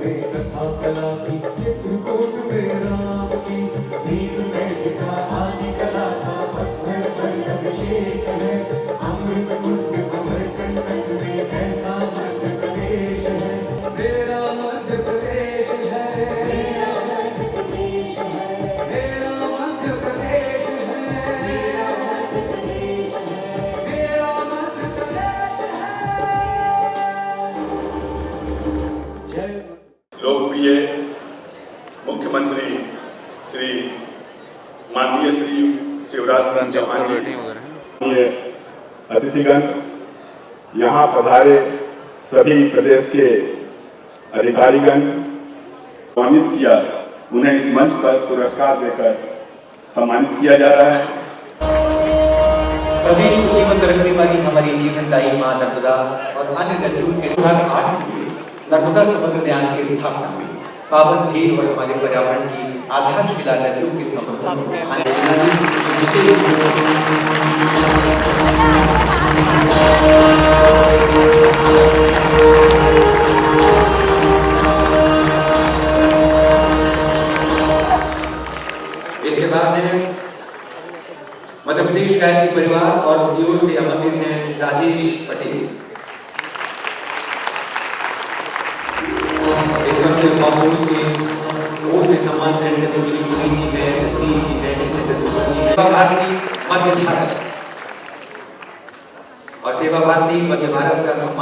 में कथा कला की। मुख्यमंत्री श्री माननीय श्री शिवराज सिंह चौहान जी। अतिथिगण यहाँ पधारे सभी प्रदेश के अधिकारीगण सम्मानित किया उन्हें इस मंच पर पुरस्कार देकर सम्मानित किया जा रहा है। प्रदेश को जीवंत रखने वाली हमारी जीवनदायी माँ नर्मदा और अन्य नदियों के साथ आठ नर्मदा समग्र न्यास की स्थापना हुई। पावन थी और हमारे पर्यावरण की आधारशिला नदियों के समर्थन को उठाने इसके बाद में मध्य प्रदेश गायत्री परिवार और उसकी ओर से आमंत्रित हैं राजेश पटेल।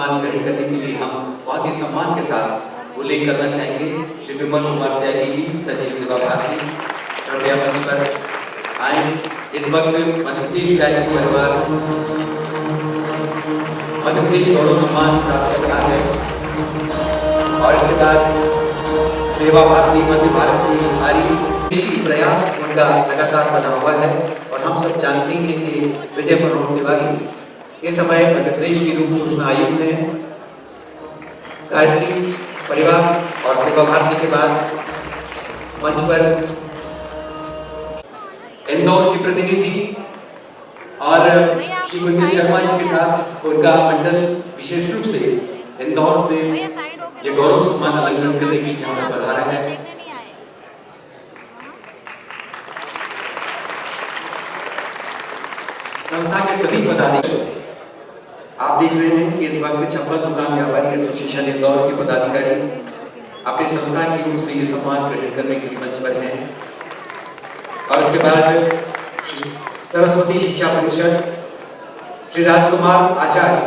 सम्मान ग्रहण करने के लिए हम बहुत ही सम्मान के साथ उल्लेख करना चाहेंगे। श्री विमल कुमार त्यागी जी, सचिव सेवा भारती कृपया मंच पर आए। इस वक्त मध्य प्रदेश गायत्री परिवार मध्य प्रदेश गौरव सम्मान प्राप्त कर रहा है। और इसके बाद सेवा भारती, मध्य भारत की हमारी इसी प्रयास उनका लगातार बना हुआ है। और हम सब जानते हैं कि विजय मनोहर तिवारी इस समय मध्य प्रदेश की रूप सूचना आयुक्त हैं। गायत्री, परिवार और सेवा भारती के बाद मंच पर इंदौर की प्रतिनिधि और श्री गुंजन शर्मा जी के साथ उनका मंडल विशेष रूप से इंदौर से ये गौरव सम्मान अलंकरण करने के लिए यहाँ पर पधारा है। संस्था के सभी पदाधिकारी आप देख रहे हैं कि इस वक्त चप्पल दुकान व्यापारी एसोसिएशन इंदौर के पदाधिकारी अपनी संस्था की ओर से ये सम्मान ग्रहण करने के लिए मंच पर हैं। और उसके बाद सरस्वती शिक्षा परिषद, श्री राजकुमार आचार्य,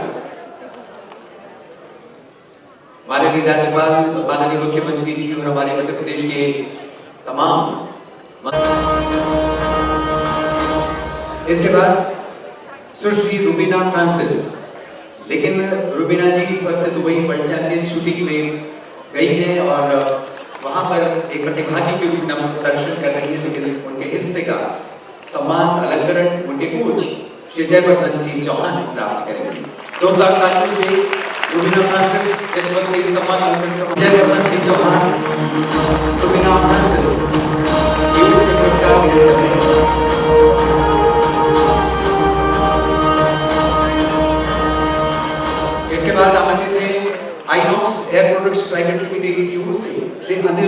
माननीय राज्यपाल, माननीय मुख्यमंत्री जी और हमारे मध्य प्रदेश के तमाम इसके बाद सुश्री रुबीना फ्रांसिस लेकिन, रुबीना जी इस वक्त दुबई वर्ल्ड चैंपियन शूटिंग में गई हैं और वहाँ पर एक प्रतिभागी के रूप में प्रदर्शन कर रही है, लेकिन उनके हिस्से का सम्मान, अलंकरण, उनके कोच श्री जयवर्धन सिंह चौहान प्राप्त करेंगे। तालियों से रुबीना फ्रांसिस इस वक्त इस सम्मान अलंकरण जयवर्धन सिंह चौहान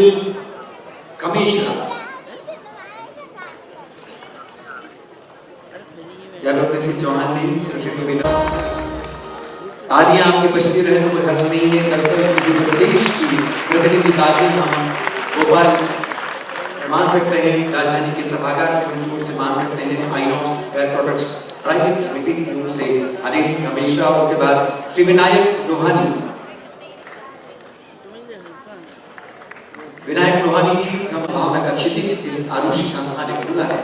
अनिल कमिश्रा जयप्रकाश सिंह चौहान ने सुशील गोविंदा तालियाँ आपकी बजती रहे तो हर्ष नहीं है। दरअसल मध्य प्रदेश की प्रतिनिधि तालियाँ हम भोपाल मान सकते हैं। राजधानी के सभागार में से मान सकते हैं। Inox air products private limited की से अनिल कमिश्रा। उसके बाद श्री विनायक लोहानी विनायक लोहानी जी का भावना का क्षितिज इस आरुषि संस्था ने खोला है,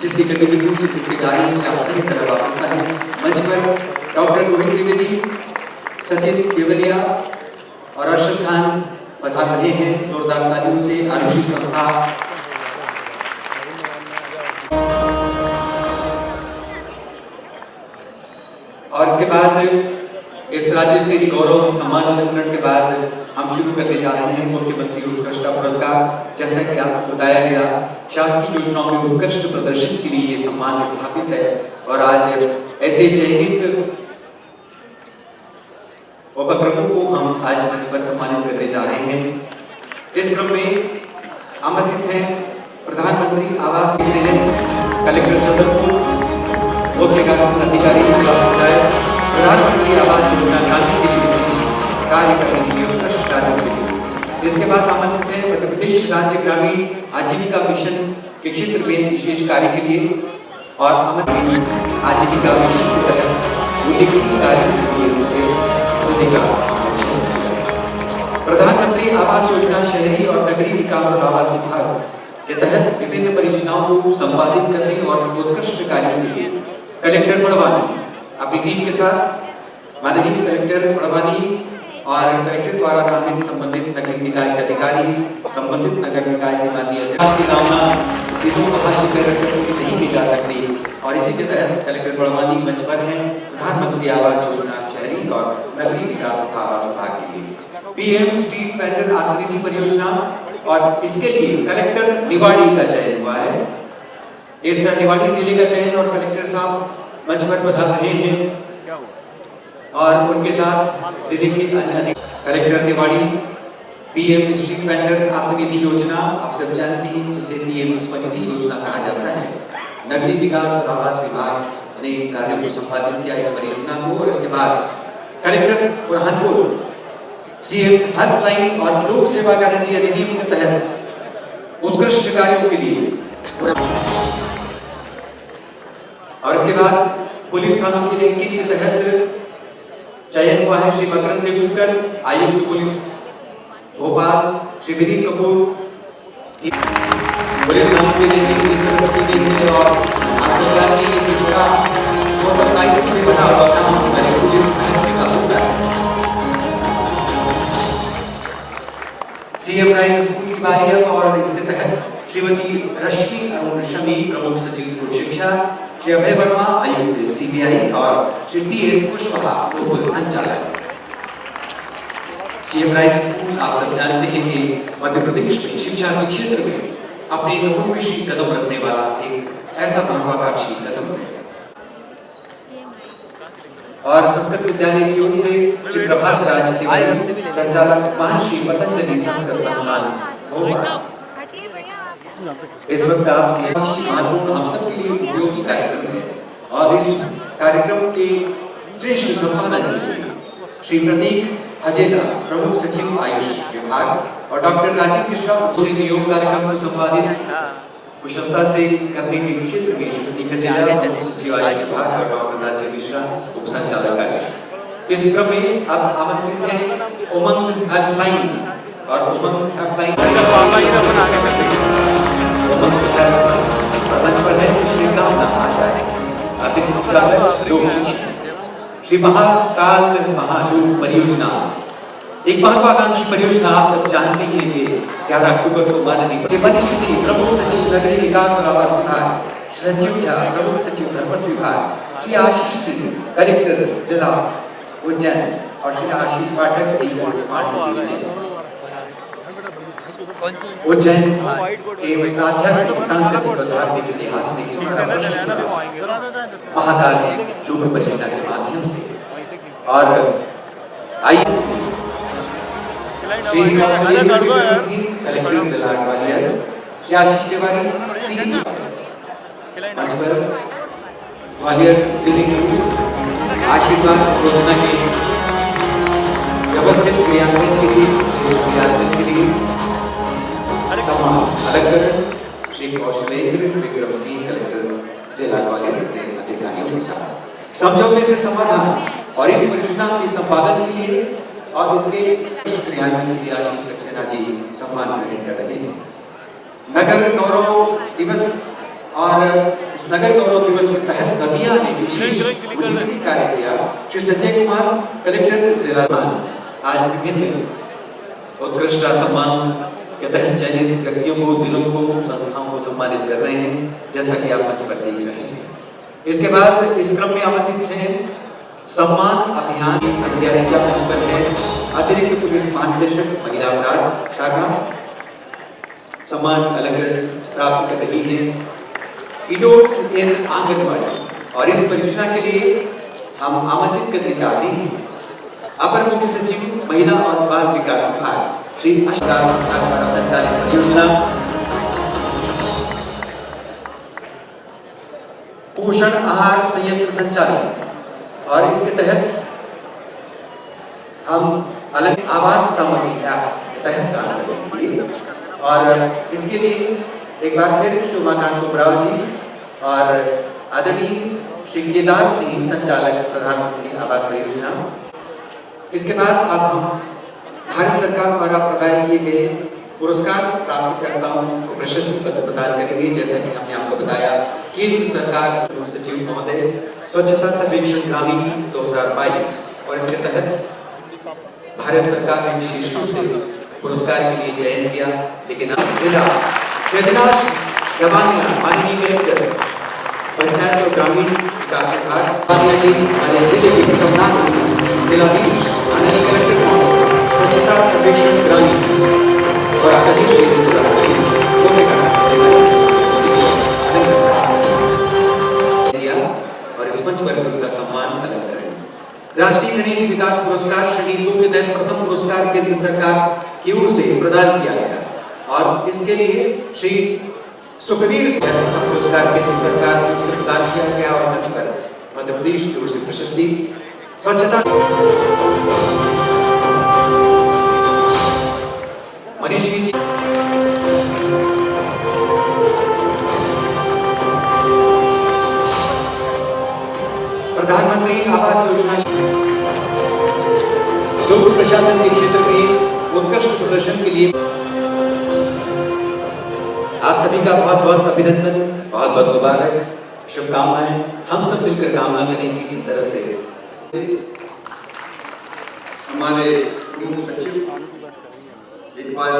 जिसकी गतिविधियों से जिसके कार्यों से आप पूरी तरह वाबस्ता है। मंच पर डॉक्टर गोविंद त्रिवेदी सचिन केवलिया और अर्शद खान पधार रहे हैं, जोरदार तालियों से आरुषि संस्था। और इसके बाद इस राज्य स्तरीय गौरव सम्मान अलंकरण के बाद हम शुरू करने जा रहे हैं मुख्यमंत्री उत्कृष्ट पुरस्कार। जैसा कि आपको बताया गया, शासकीय योजनाओं में उत्कृष्ट प्रदर्शन के लिए ये सम्मान स्थापित है और आज ऐसे चयनित उपक्रमों को हम आज मंच पर सम्मानित करने जा रहे हैं। इस क्रम में आमंत्रित हैं प्रधानमंत्री आवास कलेक्टर जबलपुर मुख्य कार्यक्रम अधिकारी जिला पंचायत प्रधानमंत्री आवास योजना के लिए विशेष कार्य करने के लिए उत्कृष्ट कार्य के लिए। इसके बाद आमंत्रित हैं मध्य प्रदेश राज्य ग्रामीण आजीविका मिशन के क्षेत्र में विशेष कार्य के लिए और आमंत्रित आजीविका मिशन के तहत उल्लेखनीय कार्य के लिए इस सदी का। प्रधानमंत्री आवास योजना शहरी और नगरीय विकास और आवास विभाग के तहत विभिन्न परियोजनाओं को संपादित करने और उत्कृष्ट कार्यों के लिए कलेक्टर बड़वानी अपनी टीम के साथ, माननीय कलेक्टर बड़वानी और कलेक्टर द्वारा नामित संबंधित नगर निकाय के अधिकारी, संबंधित नगर निकाय के माननीय की नहीं की जा सकती। और इसी के तहत कलेक्टर बड़वानी मंच पर हैं, प्रधानमंत्री आवास योजना, शहरी और नगरीय विकास तथा आवास विभाग के लिए। पीएम स्ट्रीट वेंडर आकृति परियोजना और इसके लिए कलेक्टर निवाड़ी का चयन हुआ है। इस निवाड़ी ज़िले का चयन और कलेक्टर साहब मंच पर बता रहे हैं। और उनके साथ ज़िले के अन्य अधिक collector Niwari, PM street vendor आत्मनिधि योजना, आप सब जानते हैं, जिसे पीएम स्वनिधि योजना कहा जाता है। नगरीय विकास और आवास विभाग ने कार्यों को संपादित किया इस परियोजना को, और इसके बाद कलेक्टर बुरहानपुर, सीएम हेल्पलाइन और लोक सेवा गारंटी अधिनियम के तहत उत्कृष्ट कार्यों के लिए और इसके बाद पुलिस थानों की रैंकिंग के तहत चयन हुआ है श्री मकरंद देवस्कर, आयुक्त पुलिस, भोपाल, श्री विनीत कपूर पुलिस थानों की रैंकिंग किस तरह से की गई है और आप हैं कि पूरा उत्तरदायित्व से बना हुआ काम हमारे पुलिस सीएम राइज स्कूल की बारी और इसके तहत श्रीमती रश्मि अरुण शमी, प्रमुख सचिव स्कूल शिक्षा श्री अभय वर्मा आयुक्त सीबीआई और श्री टी एस कुशवाहा लोक संचालक। सीएम राइज स्कूल, आप सब जानते हैं कि मध्य प्रदेश में शिक्षा के क्षेत्र में अपने नवोन्मेषी कदम रखने वाला एक ऐसा महत्वाकांक्षी कदम है। और संस्कृत विद्यालय की ओर से श्री प्रभात राज तिवारी संचालक, महर्षि पतंजलि संस्कृत संस्थान भोपाल इस वक्त आप महत्वपूर्ण हम सब के लिए उपयोगी कार्यक्रम है और इस कार्यक्रम के श्रेष्ठ संपादन के लिए श्री प्रतीक हजेला प्रमुख सचिव आयुष विभाग और डॉक्टर राजीव मिश्रा से नियोग कार्यक्रम को संपादित कुशलता से करने के क्षेत्र में श्रीमती खजेला प्रमुख सचिव आयुष विभाग और डॉक्टर राजीव मिश्रा उप संचालक आयुष इस क्रम में अब आमंत्रित हैं उमंग हेल्पलाइन और उमंग हेल्पलाइन। है श्री कामना आचार्य अतिथि संचालक श्री महाकाल महालूप परियोजना। एक महत्वाकांक्षी परियोजना आप सब जानते हैं कि 11 अक्टूबर को माननीय श्री मनीष सिंह प्रमुख सचिव नगरीय विकास और आवास विभाग श्री संजीव झा प्रमुख सचिव धर्मस्व विभाग, श्री आशीष सिंह, कलेक्टर, जिला उज्जैन, और Shri Ashish Pathak C smart city Ujjain Ujjain. के आध्यात्मिक सांस्कृतिक और धार्मिक जुड़ा महाकाल लोक परियोजना के माध्यम से। और आइए। श्री कलेक्टर जिला ग्वालियर श्री आशीष तिवारी सी मंच पर ग्वालियर ज़िले के आशीर्वाद योजना के व्यवस्थित क्रियान्वयन के लिए क्रियान्वयन के लिए। सम्मान अलग श्री कौशलेंद्र विक्रम सिंह कलेक्टर जिला ग्वालियर अपने अधिकारियों के साथ। समझौते से समाधान और इस परियोजना के संपादन के लिए और इसके क्रियान्वयन के लिए आशीष सक्सेना जी सम्मान ग्रहण कर रहे हैं। नगर गौरव दिवस और इस नगर गौरव दिवस के तहत दतिया ने विशेष कार्य किया। श्री संजय कुमार कलेक्टर जिला आज विभिन्न उत्कृष्ट सम्मान के चयनित व्यक्तियों को जिलों को संस्थाओं को सम्मानित कर रहे हैं, जैसा कि आप मंच पर देख रहे हैं। इसके बाद इस क्रम में आमंत्रित हैं। सम्मान अभियान मंच पर है। अतिरिक्त पुलिस महानिदेशक, महिला अपराध शाखा। सम्मान अलग प्राप्त कर रही है। इडोट इन आंगनबाड़ी। और इस परियोजना के लिए हम आमंत्रित करने चाहते हैं। अपर मुख्य सचिव, महिला और बाल विकास विभाग। श्री अशोक द्वारा संचालित परियोजना पोषण आहार संयंत्र संचालन। और इसके तहत हम अलग आवास सामग्री के तहत काम करेंगे। और इसके लिए एक बार फिर शोभाकांत उमराव जी और आदरणीय श्री केदार सिंह, संचालक प्रधानमंत्री आवास परियोजना। इसके बाद अब हम भारत सरकार द्वारा प्रदान किए गए पुरस्कार प्राप्त करताओं को प्रशस्ति पत्र प्रदान करेंगे। जैसा कि हमने आपको बताया केंद्र सरकार सचिव महोदय, स्वच्छता सर्वेक्षण ग्रामीण 2022 और इसके तहत भारत सरकार ने विशेष रूप से पुरस्कार के लिए चयन किया, लेकिन अब जिला जगनाश गवानिया माननीय कलेक्टर, पंचायत और ग्रामीण विकास विभाग जी हमारे ज़िले के जिलाधीश माननीय कलेक्टर सर्वेक्षण ग्रामीण और आदरणीय श्री करें राष्ट्रीय खनिज विकास पुरस्कार श्रेणी दो के तहत प्रथम पुरस्कार केंद्र सरकार की ओर से प्रदान किया गया। और इसके लिए श्री सुखवीर प्रथम पुरस्कार केंद्र सरकार की ओर से प्रदान किया गया और मध्य प्रदेश की ओर से प्रशस्ति, स्वच्छता मनीषी जी प्रधानमंत्री आवास योजना। लोक प्रशासन के क्षेत्र में उत्कृष्ट प्रदर्शन के लिए। आप सभी का बहुत बहुत अभिनंदन, बहुत बहुत मुबारक। शुभकामनाएँ। हम सब मिलकर कामना करें कि इसी तरह से। हमारे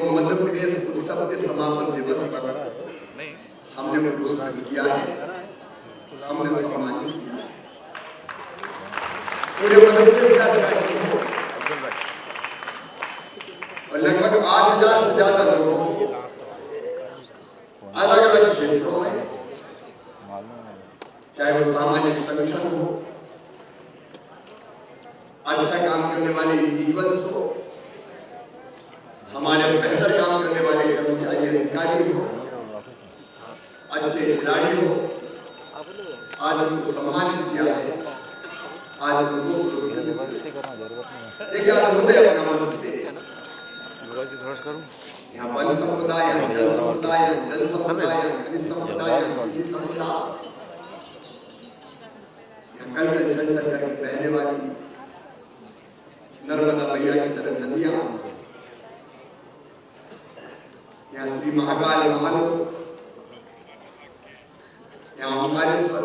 जिनको मध्य प्रदेश उत्सव के समापन दिवस पर हमने पुरस्कृत किया है। हमने सम्मानित किया है। पूरे मध्य प्रदेश कार्यक्रम हो और लगभग आठ हज़ार से ज़्यादा लोगों को अलग अलग क्षेत्रों में चाहे वो सामाजिक संगठन हो अच्छा काम करने वाले इंडिविजुअल्स हो हमारे बेहतर काम करने वाले कर्मचारी अधिकारी हो अच्छे खिलाड़ी हो आज उनको सम्मानित किया है आज उनको पुरस्कृत किया है। देखिए आज होते अपना मध्य प्रदेश यहाँ वन समुदाय यहाँ जल समुदाय यहाँ जल समुदाय यहाँ खनिज समुदाय यहाँ कृषि समुदाय यहाँ कल कल चल चल करके बहने वाली नर्मदा मैया की तरह नदियाँ यहाँ श्री महाकाल महालोक यहाँ ओंकारेश्वर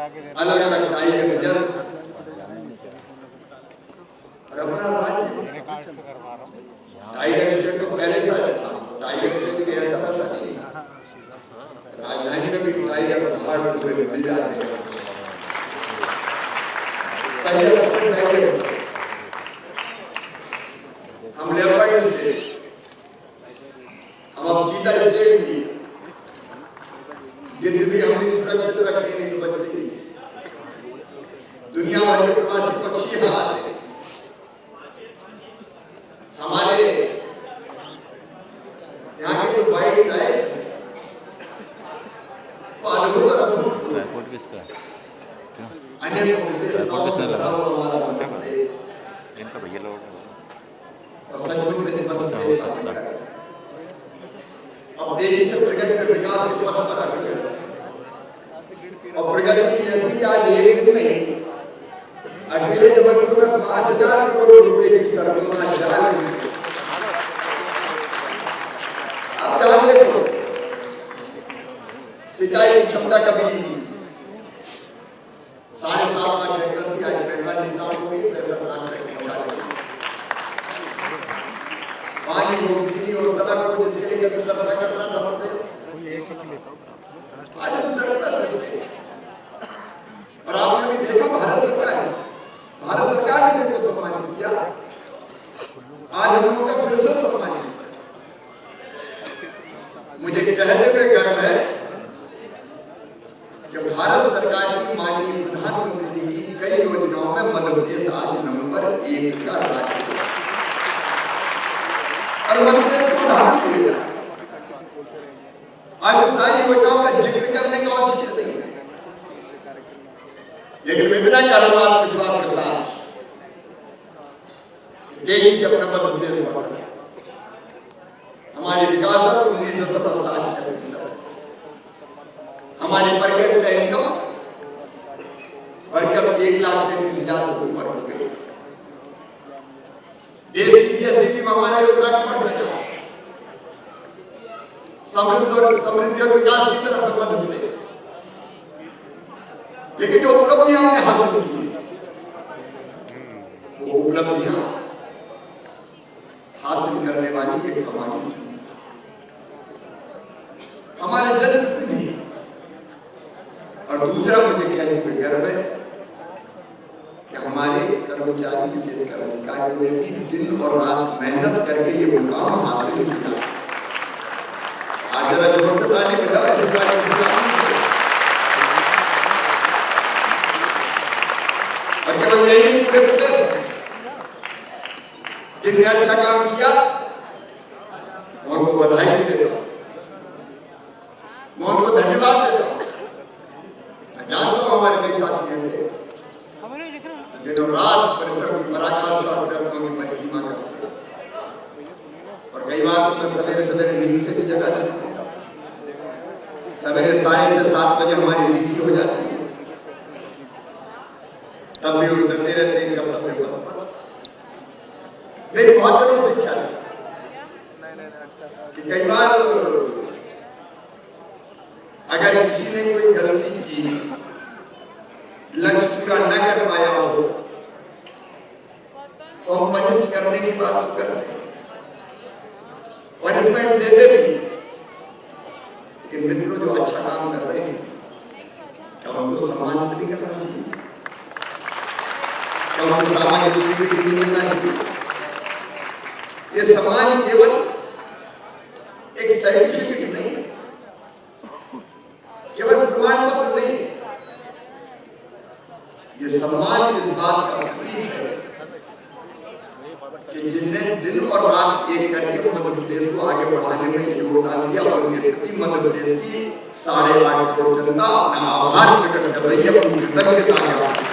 अलग अलग टाइगर रिज़र्व और अपना राज्य टाइगर स्टेट तो पहले से आया था टाइगर स्टेट भी ऐसा वैसा नहीं राजधानी में भी टाइगर पहाड़ पर मिल जाते हैं सही है, अपन टाइगर हम लेपर्ड स्टेट हम अब चीता स्टेट भी है गिद्ध भी हमने सुरक्षित रखने नहीं तो बचते नहीं दुनिया भर के प्रवासी पक्षी यहाँ आते हैं हमारे यहाँ के जो वाइल्ड लाइफ किसका है इनका भैया लोग और सचमुच में इस मध्य प्रदेश का है। अब तेज़ी से प्रगति कर विकास के पथ पर अग्रसर और प्रगति की ऐसी आज एक दिन में अकेले जबलपुर में पाँच हज़ार करोड़ रुपए की सड़कों का आप क्या देखो सिंचाई क्षमता कभी हेक्टर थी आज पैंतालीस साल को भी लाख तक पहुँचा दी पानी को और सड़क को जिसके लिए कभी करता था प्रदेश आज हम सरलता से इसके और आपने भी देखा भारत सरकार ने भारत सरकार ने जिनको सम्मानित किया आज हम लोगों का फिर से सम्मानित किया मुझे कहते हुए गर्व है कि भारत सरकार की माननीय प्रधानमंत्री जी की कई योजनाओं में मध्य प्रदेश आज नंबर एक का राज्य है। और मध्य प्रदेश को उदाहरण दिया जाए उन का ज़िक्र करने का औचित्य नहीं है। लेकिन मैं कर्मवाद विश्वास के साथ तेज़ी से अपना प्रदेश बढ़ हमारी विकास उन्नीस दशमलव सात छह प्रतिशत हमारी पर कैपिटा इनकम बढ़कर एक लाख सैंतीस हज़ार से ऊपर हो गई। देश में योगदान रहा है। समृद्ध और समृद्धि और विकास की तरफ़ है मध्य प्रदेश लेकिन जो उपलब्धियाँ हमने हासिल की है, वो उपलब्धियाँ हासिल करने वाली एक हमारी हमारे जनप्रतिनिधि और दूसरा मुझे कहने में गर्व है कि हमारे कर्मचारी विशेषकर अधिकारियों ने भी दिन और रात मेहनत करके ये मुकाम हासिल किया आज जरा ज़ोर से ताली बजाओ ऐसे ताली बजाओ। और केवल यही नहीं पूरे प्रदेश में जिनने अच्छा काम किया मैं उनको बधाई भी देता हूँ मैं उनको धन्यवाद देता हूँ मैं जानता हूँ हमारे कई साथी ऐसे हैं, दिनों रात परिश्रम की पराकाष्ठा और प्रयत्नों की परिसीमा करते हैं और कई बार तो मैं सवेरे सवेरे नींद से भी जगा देता हूँ सवेरे साढ़े छह सात बजे हमारी रीसी हो जाती है तब भी उठते रहते हैं कर्तव्य पथ पर मेरी बहुत बड़ी शिक्षा है कि कई बार अगर किसी ने कोई गलती की लक्ष्य पूरा न कर पाया हो। तो हम करने की बात तो करते पनिशमेंट देते भी। लेकिन मित्रों, जो अच्छा काम कर रहे हैं, क्या उनको सम्मानित भी करना चाहिए? क्या उनको सामाजिक स्वीकृति भी मिलना चाहिए? ये सम्मान केवल एक सर्टिफिकेट जिनने दिन और रात एक करके वो मध्य प्रदेश को आगे बढ़ाने में योगदान दिया और उनके प्रति मध्य प्रदेश की साढ़े आठ करोड़ जनता अपना आभार प्रकट कर रही है अपनी कृतज्ञता ज्ञापन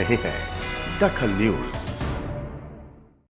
रहे हैं दखल न्यूज़।